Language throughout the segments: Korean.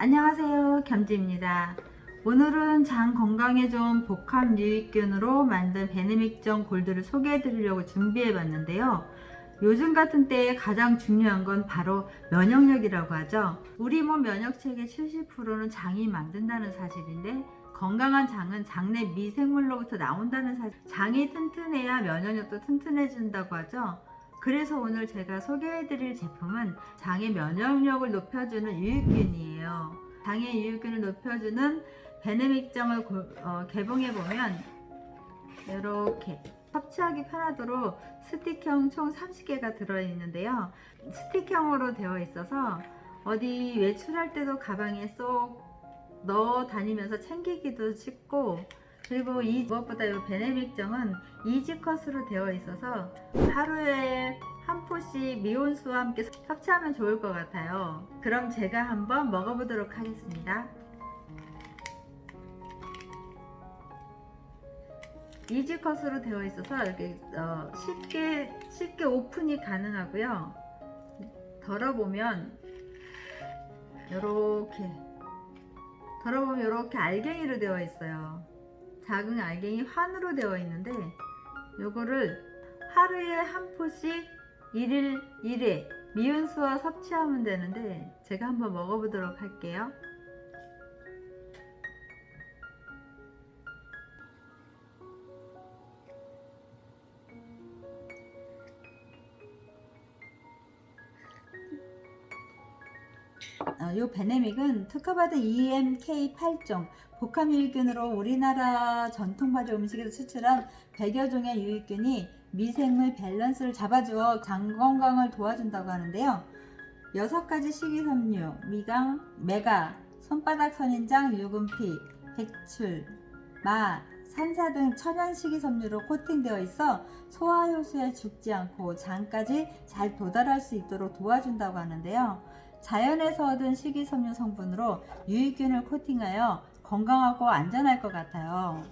안녕하세요. 겸지입니다. 오늘은 장 건강에 좋은 복합 유익균으로 만든 베네믹정 골드를 소개해 드리려고 준비해 봤는데요. 요즘 같은 때에 가장 중요한 건 바로 면역력이라고 하죠. 우리 몸 면역체계 70%는 장이 만든다는 사실인데 건강한 장은 장내 미생물로부터 나온다는 사실. 장이 튼튼해야 면역력도 튼튼해진다고 하죠. 그래서 오늘 제가 소개해 드릴 제품은 장의 면역력을 높여주는 유익균이에요. 장의 유익균을 높여주는 베네믹정을 어, 개봉해보면 이렇게 섭취하기 편하도록 스틱형 총 30개가 들어있는데요. 스틱형으로 되어 있어서 어디 외출할 때도 가방에 쏙 넣어 다니면서 챙기기도 쉽고 그리고 이 무엇보다 이 베네믹정은 이지컷으로 되어 있어서 하루에 한 포씩 미온수와 함께 섭취하면 좋을 것 같아요. 그럼 제가 한번 먹어보도록 하겠습니다. 이지컷으로 되어 있어서 이렇게 어, 쉽게 쉽게 오픈이 가능하고요. 덜어보면 이렇게 덜어보면 이렇게 알갱이로 되어 있어요. 작은 알갱이 환으로 되어 있는데 요거를 하루에 한 포씩 1일 1회 미온수와 섭취하면 되는데 제가 한번 먹어보도록 할게요 어, 이 베네믹은 특허받은 EMK 8종 복합유익균으로 우리나라 전통발효 음식에서 추출한 100여 종의 유익균이 미생물 밸런스를 잡아주어 장 건강을 도와준다고 하는데요. 6가지 식이섬유, 미강, 메가, 손바닥 선인장, 유근피, 백출, 마, 산사 등 천연 식이섬유로 코팅되어 있어 소화효소에 죽지 않고 장까지 잘 도달할 수 있도록 도와준다고 하는데요. 자연에서 얻은 식이섬유 성분으로 유익균을 코팅하여 건강하고 안전할 것 같아요.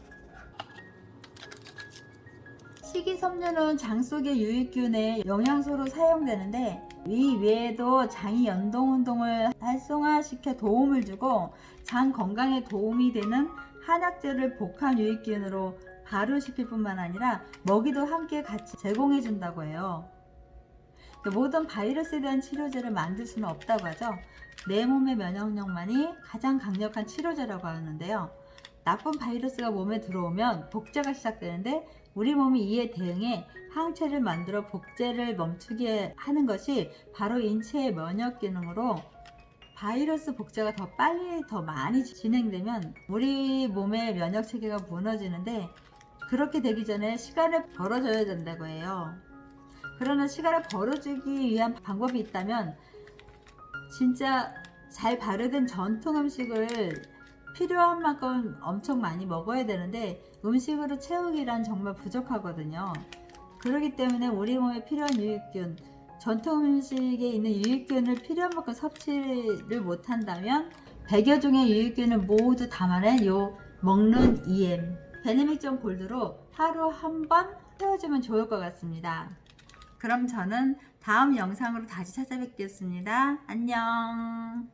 식이섬유는 장 속의 유익균의 영양소로 사용되는데 이 외에도 장이 연동운동을 활성화시켜 도움을 주고 장 건강에 도움이 되는 한약재를 복합 유익균으로 발효시킬 뿐만 아니라 먹이도 함께 같이 제공해 준다고 해요. 모든 바이러스에 대한 치료제를 만들 수는 없다고 하죠. 내 몸의 면역력만이 가장 강력한 치료제라고 하는데요. 나쁜 바이러스가 몸에 들어오면 복제가 시작되는데 우리 몸이 이에 대응해 항체를 만들어 복제를 멈추게 하는 것이 바로 인체의 면역 기능으로 바이러스 복제가 더 빨리 더 많이 진행되면 우리 몸의 면역 체계가 무너지는데 그렇게 되기 전에 시간을 벌어줘야 된다고 해요. 그러나 시간을 벌어주기 위한 방법이 있다면 진짜 잘 발효된 전통 음식을 필요한 만큼 엄청 많이 먹어야 되는데 음식으로 채우기란 정말 부족하거든요. 그렇기 때문에 우리 몸에 필요한 유익균 전통 음식에 있는 유익균을 필요한 만큼 섭취를 못한다면 100여 종의 유익균을 모두 담아낸 요 먹는 EM 베네믹전 골드로 하루 한 번 채워주면 좋을 것 같습니다 그럼 저는 다음 영상으로 다시 찾아뵙겠습니다. 안녕